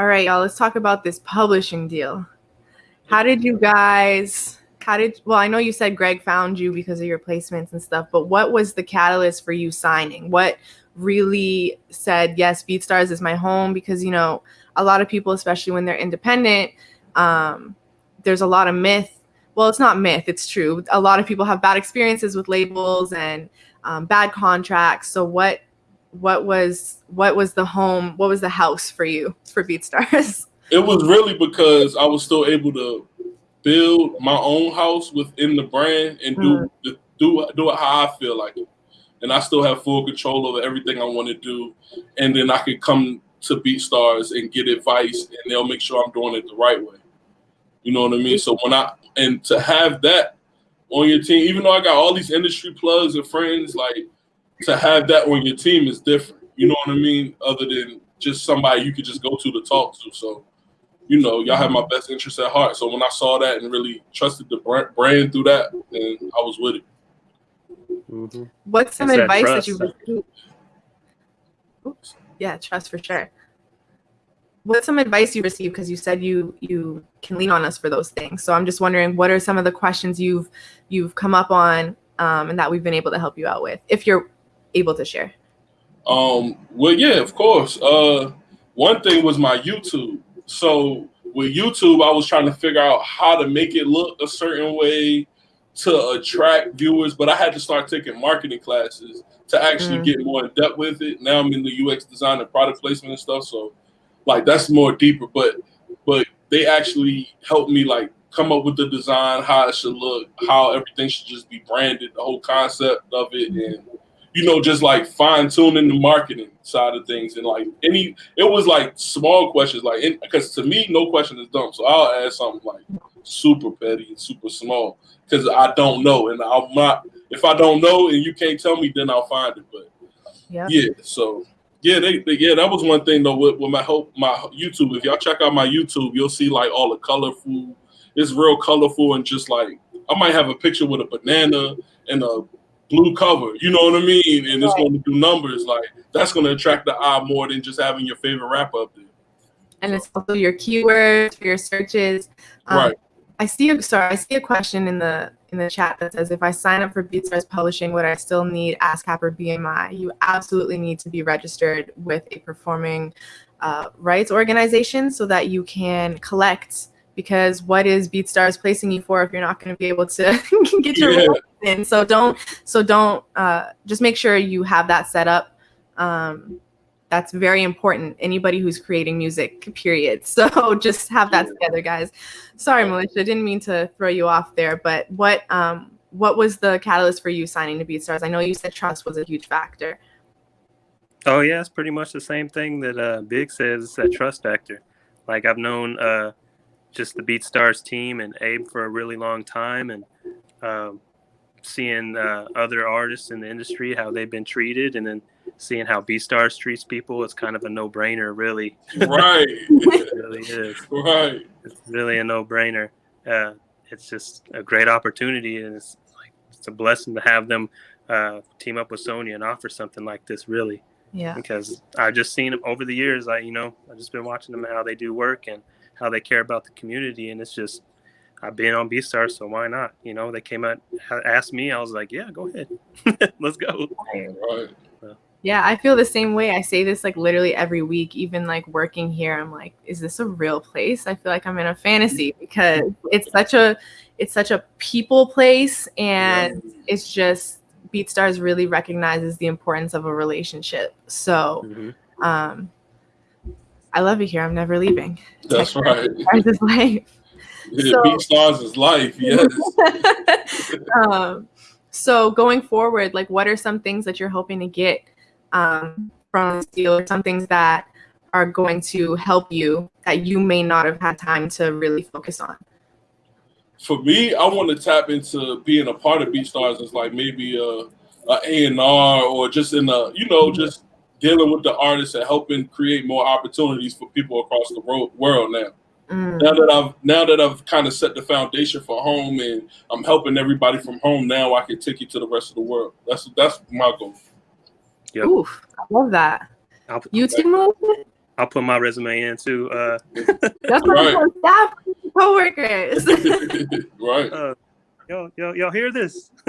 All right, y'all, let's talk about this publishing deal. How did you guys how did well, I know you said Greg found you because of your placements and stuff, but what was the catalyst for you signing? What really said, yes, BeatStars is my home because you know, a lot of people, especially when they're independent, um, there's a lot of myth. Well, it's not myth, it's true. A lot of people have bad experiences with labels and um, bad contracts. So what what was what was the home what was the house for you for BeatStars? It was really because I was still able to build my own house within the brand and do mm. do do it how I feel like it. And I still have full control over everything I want to do. And then I can come to BeatStars and get advice and they'll make sure I'm doing it the right way. You know what I mean? So when I and to have that on your team, even though I got all these industry plugs and friends, like to have that on your team is different. You know what I mean? Other than just somebody you could just go to to talk to. So, you know, y'all have my best interest at heart. So when I saw that and really trusted the brand through that, then I was with it. Mm-hmm. What's some it's advice that, that you Oops. Yeah, trust for sure. What's some advice you received? Because you said you you can lean on us for those things. So I'm just wondering, what are some of the questions you've you've come up on um, and that we've been able to help you out with, if you're able to share? Um, well, yeah, of course. Uh, one thing was my YouTube. So with YouTube, I was trying to figure out how to make it look a certain way to attract viewers, but I had to start taking marketing classes to actually mm. get more in depth with it. Now I'm in the UX design and product placement and stuff, so like that's more deeper. But but they actually helped me like come up with the design, how it should look, how everything should just be branded, the whole concept of it, and you know, just like fine tuning the marketing side of things. And like any, it was like small questions, like, because to me, no question is dumb. So I'll ask something like super petty and super small because I don't know. And I'm not, if I don't know and you can't tell me, then I'll find it. But yep. yeah, so yeah, they, they, yeah, that was one thing though with, with my hope, my YouTube. If y'all check out my YouTube, you'll see like all the colorful, it's real colorful and just like, I might have a picture with a banana and a blue cover. You know what I mean? And it's going to do numbers. Like that's going to attract the eye more than just having your favorite rapper up there. And it's also your keywords for your searches. Um, right. I see a sorry, I see a question in the in the chat that says if I sign up for BeatStars Publishing, would I still need ASCAP or BMI? You absolutely need to be registered with a performing uh, rights organization so that you can collect because what is BeatStars placing you for if you're not going to be able to get your yeah. in? So don't, so don't, uh, just make sure you have that set up. Um, that's very important. Anybody who's creating music, period. So just have that together, guys. Sorry, Militia, didn't mean to throw you off there, but what, um, what was the catalyst for you signing to BeatStars? I know you said trust was a huge factor. Oh yeah, it's pretty much the same thing that uh, Big says. That trust factor. Like I've known uh, just the BeatStars team and Abe for a really long time, and um, seeing uh, other artists in the industry how they've been treated, and then seeing how BeatStars treats people, it's kind of a no-brainer, really. Right. it really is. Right. It's really a no-brainer. Uh, it's just a great opportunity, and it's like it's a blessing to have them uh, team up with Sony and offer something like this, really. Yeah. Because I've just seen them over the years. I, you know, I've just been watching them how they do work and how they care about the community, and it's just I've been on BeatStar, so why not? You know, they came out, asked me, I was like, yeah, go ahead, let's go. Yeah, I feel the same way. I say this like literally every week, even like working here. I'm like, is this a real place? I feel like I'm in a fantasy because it's such a, it's such a people place, and yeah. it's just BeatStars really recognizes the importance of a relationship. So, mm-hmm. um, I love you here. I'm never leaving. That's right. Stars is life. Yeah, so, Stars is life. Yes. um, so going forward, like, what are some things that you're hoping to get um, from this deal, or some things that are going to help you that you may not have had time to really focus on? For me, I want to tap into being a part of BeatStars as like maybe a A and R or just in a you know just dealing with the artists and helping create more opportunities for people across the world now. Mm. Now that I've now that I've kind of set the foundation for home and I'm helping everybody from home now, I can take you to the rest of the world. That's that's my goal. Yep. Oof, I love that. I'll, you too, I'll put my resume in too. Uh, That's right. my staff coworkers. right. Uh, y'all, y'all, y'all hear this?